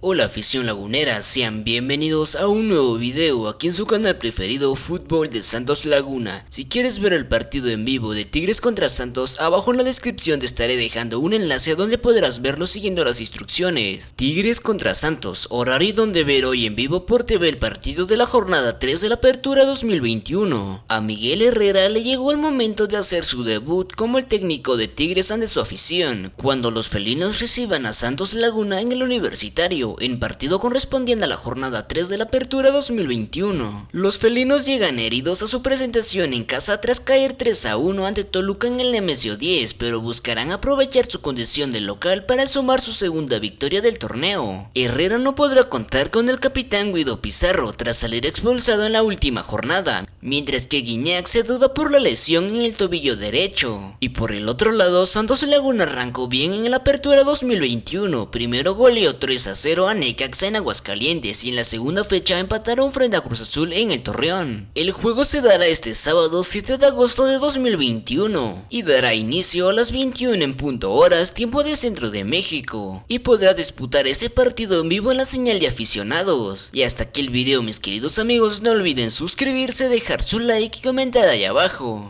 Hola afición lagunera, sean bienvenidos a un nuevo video aquí en su canal preferido Fútbol de Santos Laguna. Si quieres ver el partido en vivo de Tigres contra Santos, abajo en la descripción te estaré dejando un enlace donde podrás verlo siguiendo las instrucciones. Tigres contra Santos, horario donde ver hoy en vivo por TV el partido de la jornada 3 de la apertura 2021. A Miguel Herrera le llegó el momento de hacer su debut como el técnico de Tigres ante su afición, cuando los felinos reciban a Santos Laguna en el universitario en partido correspondiente a la jornada 3 de la apertura 2021. Los felinos llegan heridos a su presentación en casa tras caer 3 a 1 ante Toluca en el Nemesio 10, pero buscarán aprovechar su condición de local para sumar su segunda victoria del torneo. Herrera no podrá contar con el capitán Guido Pizarro tras salir expulsado en la última jornada, mientras que Guiñac se duda por la lesión en el tobillo derecho. Y por el otro lado, Santos Laguna arrancó bien en la apertura 2021, primero goleó 3 a 0 a Necaxa en Aguascalientes y en la segunda fecha empataron frente a Cruz Azul en el Torreón. El juego se dará este sábado 7 de agosto de 2021 y dará inicio a las 21 en punto horas tiempo de centro de México y podrá disputar este partido en vivo en la señal de aficionados. Y hasta aquí el video mis queridos amigos, no olviden suscribirse, dejar su like y comentar ahí abajo.